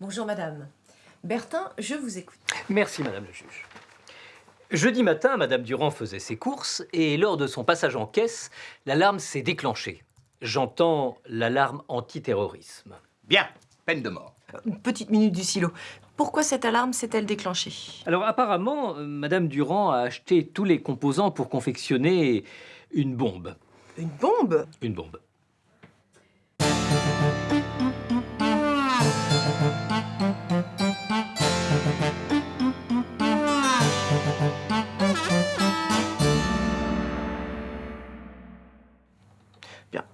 Bonjour madame. Bertin, je vous écoute. Merci, madame le juge. Jeudi matin, madame Durand faisait ses courses et lors de son passage en caisse, l'alarme s'est déclenchée. J'entends l'alarme antiterrorisme. Bien, peine de mort. Une petite minute du silo. Pourquoi cette alarme s'est-elle déclenchée? Alors apparemment, euh, madame Durand a acheté tous les composants pour confectionner une bombe. Une bombe? Une bombe.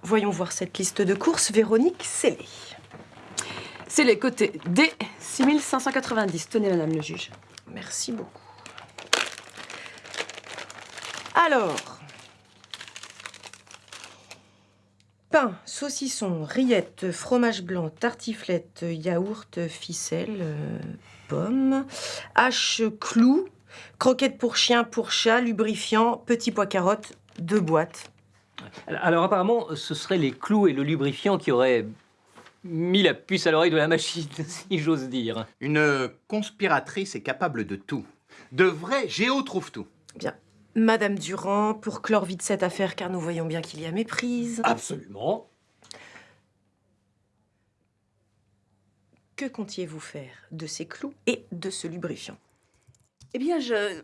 Voyons voir cette liste de courses. Véronique Célé. C'est les côtés D, 6590. Tenez, madame le juge. Merci beaucoup. Alors. Pain, saucisson, rillettes, fromage blanc, tartiflette, yaourt, ficelle, euh, pommes, hache, clou, croquettes pour chien, pour chat, lubrifiant, petit pois carottes, deux boîtes. Alors apparemment, ce seraient les clous et le lubrifiant qui auraient mis la puce à l'oreille de la machine, si j'ose dire. Une conspiratrice est capable de tout. De vrai, Géo trouve tout. Bien. Madame Durand, pour clore vite cette affaire, car nous voyons bien qu'il y a méprise. Absolument. Que comptiez-vous faire de ces clous et de ce lubrifiant? Eh bien, je...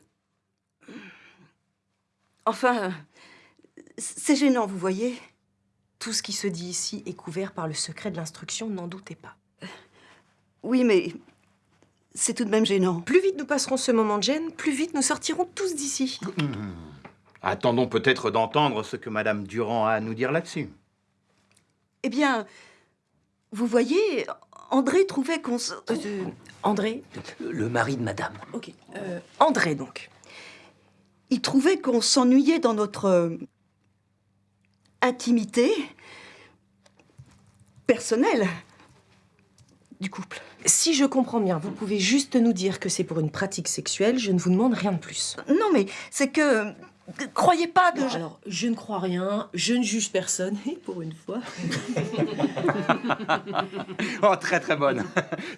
Enfin, c'est gênant, vous voyez. Tout ce qui se dit ici est couvert par le secret de l'instruction, n'en doutez pas. Oui, mais c'est tout de même gênant. Plus vite nous passerons ce moment de gêne, plus vite nous sortirons tous d'ici. Attendons peut-être d'entendre ce que Madame Durand a à nous dire là-dessus. Eh bien, vous voyez, André trouvait qu'on se... Euh, André Le mari de madame. Ok. Euh, André, donc. Il trouvait qu'on s'ennuyait dans notre euh, intimité personnelle du couple. Si je comprends bien, vous pouvez juste nous dire que c'est pour une pratique sexuelle, je ne vous demande rien de plus. Non, mais c'est que... Croyez pas que... Je- alors, je ne crois rien, je ne juge personne, et pour une fois. Oh, très très bonne.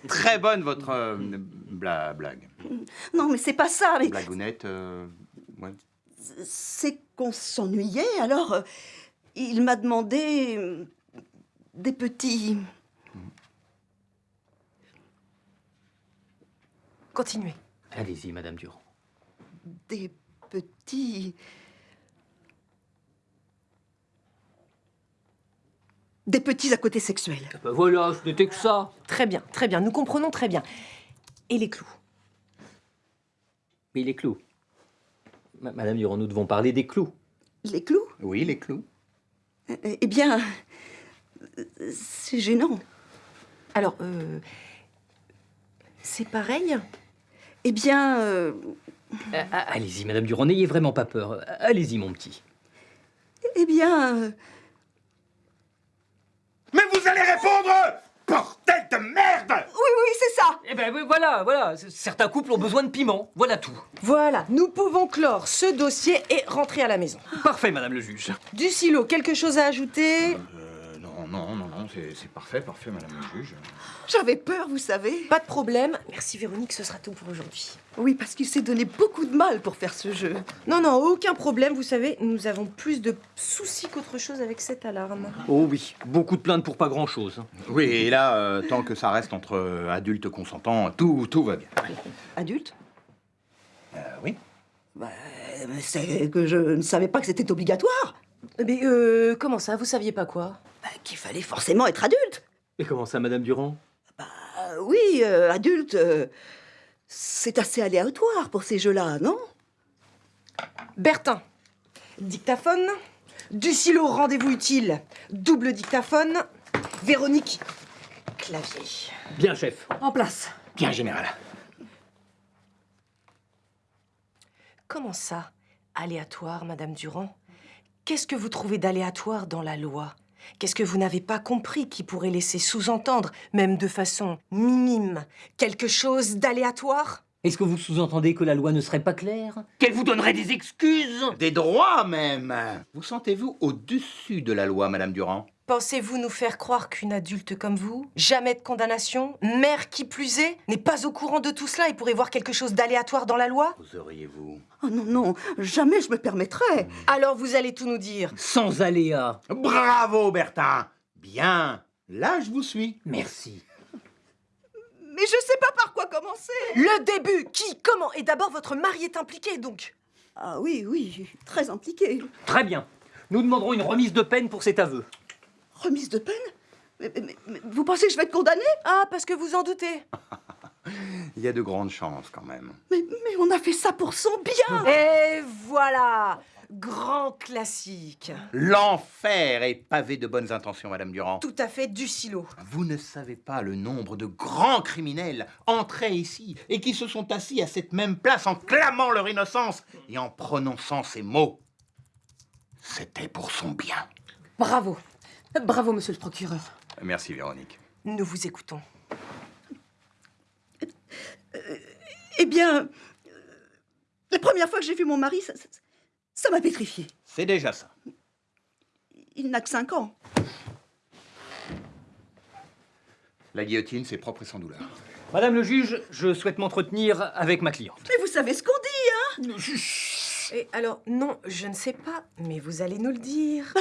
très bonne votre euh, bla- blague. Non, mais c'est pas ça, mais... Blagounette. euh, ouais. c'est qu'on s'ennuyait, alors euh, il m'a demandé euh, des petits... Continuez. Allez-y, madame Durand. des petits... Des petits à côté sexuels. Ben voilà, ce n'était que ça. Très bien, très bien, nous comprenons très bien. Et les clous Mais les clous. Ma- Madame Durand, nous devons parler des clous. Les clous? Oui, les clous. Eh eh bien, c'est gênant. Alors, euh, c'est pareil? Eh bien, euh, Ah, ah, Allez-y, madame Durand, n'ayez vraiment pas peur. Allez-y, mon petit. eh bien, euh, Mais vous allez répondre Bordel de merde oui, oui, c'est ça. Eh ben oui, voilà, voilà. Certains couples ont besoin de piment. Voilà tout. Voilà, nous pouvons clore ce dossier et rentrer à la maison. Parfait, madame le juge. Du silo, quelque chose à ajouter? Euh, non, non, non, c'est parfait, parfait, Madame le juge. J'avais peur, vous savez. Pas de problème. Merci Véronique, ce sera tout pour aujourd'hui. Oui, parce qu'il s'est donné beaucoup de mal pour faire ce jeu. Non, non, aucun problème. Vous savez, nous avons plus de soucis qu'autre chose avec cette alarme. Oh oui, beaucoup de plaintes pour pas grand-chose. Oui, et là, euh, tant que ça reste entre euh, adultes consentants, tout, tout va bien. Adulte? Euh, oui. Bah, mais c'est que je ne savais pas que c'était obligatoire. Mais euh, comment ça? Vous saviez pas quoi? Bah, Qu'il fallait forcément être adulte. Et comment ça, madame Durand? Euh, oui, euh, adulte, euh, c'est assez aléatoire pour ces jeux-là, non? Bertin, dictaphone. Du silo, rendez-vous utile. Double dictaphone. Véronique, clavier. Bien, chef. En place. Bien, général. Comment ça Aléatoire, Madame Durand? Qu'est-ce que vous trouvez d'aléatoire dans la loi? Qu'est-ce que vous n'avez pas compris qui pourrait laisser sous-entendre, même de façon minime, quelque chose d'aléatoire? Est-ce que vous sous-entendez que la loi ne serait pas claire? Qu'elle vous donnerait des excuses? Des droits, même! Vous sentez-vous au-dessus de la loi, Madame Durand? Pensez-vous nous faire croire qu'une adulte comme vous, jamais de condamnation, mère qui plus est, n'est pas au courant de tout cela et pourrait voir quelque chose d'aléatoire dans la loi? Oseriez-vous Oh non, non, jamais je me permettrais. Alors vous allez tout nous dire. Sans aléa. Bravo, Bertin Bien Là, je vous suis. Merci. Mais je sais pas par quoi commencer. Le début Qui Comment Et d'abord, votre mari est impliqué, donc Ah oui, oui, très impliqué. Très bien. Nous demanderons une remise de peine pour cet aveu. Remise de peine mais, mais- mais vous pensez que je vais être condamnée? Ah, parce que vous en doutez Il y a de grandes chances, quand même. mais, mais on a fait ça pour son bien. Et voilà Grand classique L'enfer est pavé de bonnes intentions, Madame Durand. Tout à fait du silo. Vous ne savez pas le nombre de grands criminels entrés ici et qui se sont assis à cette même place en clamant leur innocence et en prononçant ces mots. C'était pour son bien. Bravo. Bravo, monsieur le procureur. Merci, Véronique. Nous vous écoutons. Eh bien, euh, la première fois que j'ai vu mon mari, ça- ça- ça m'a pétrifié. C'est déjà ça. Il n'a que 5 ans. La guillotine, c'est propre et sans douleur. Madame le juge, je souhaite m'entretenir avec ma cliente. Mais vous savez ce qu'on dit, hein? Et alors, non, je ne sais pas, mais vous allez nous le dire.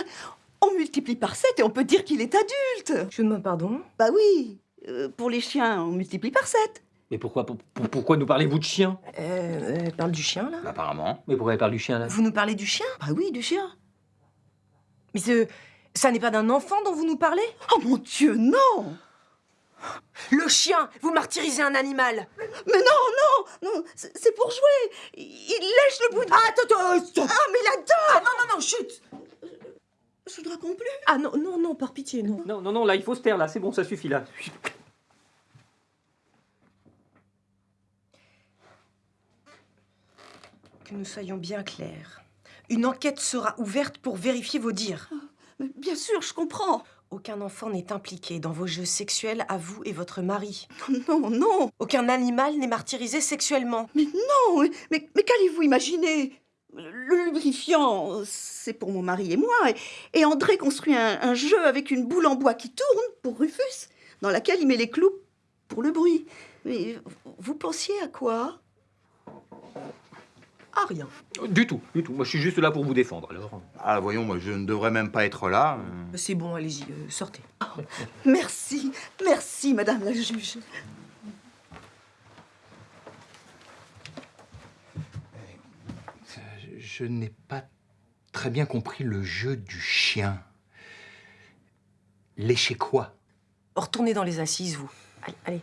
On multiplie par 7 et on peut dire qu'il est adulte. Je demande pardon. Bah oui, euh, pour les chiens, on multiplie par 7. Mais pourquoi, pour- pour- pourquoi nous parlez-vous de chien Euh, euh, parle du chien, là. Apparemment. Mais pourquoi elle parle du chien là? Vous nous parlez du chien? Bah oui, du chien. Mais ce, ça n'est pas d'un enfant dont vous nous parlez? Oh mon Dieu, non! Le chien Vous martyrisez un animal. Mais non, non, non, c'est pour jouer. Il lèche le bout de... Ah, attends, attends, Ah, mais la dent Ah non, non, non, chut Je ne raconte plus. Ah non, non, non, par pitié, non. Non, non, non, là, il faut se taire, là, c'est bon, ça suffit, là. Que nous soyons bien clairs. Une enquête sera ouverte pour vérifier vos dires. Mais bien sûr, je comprends. Aucun enfant n'est impliqué dans vos jeux sexuels à vous et votre mari. Non, non, Aucun animal n'est martyrisé sexuellement. non, mais, mais, mais qu'allez-vous imaginer? Le lubrifiant, c'est pour mon mari et moi, et, et André construit un, un jeu avec une boule en bois qui tourne pour Rufus, dans laquelle il met les clous pour le bruit. Mais vous pensiez à quoi? Ah, rien. Du tout, du tout. Moi, je suis juste là pour vous défendre, alors. Ah, voyons, moi, je ne devrais même pas être là. C'est bon, allez-y, euh, sortez. Merci, merci, madame la juge. Je n'ai pas très bien compris le jeu du chien. Lécher quoi? Retournez dans les assises, vous. Allez, allez.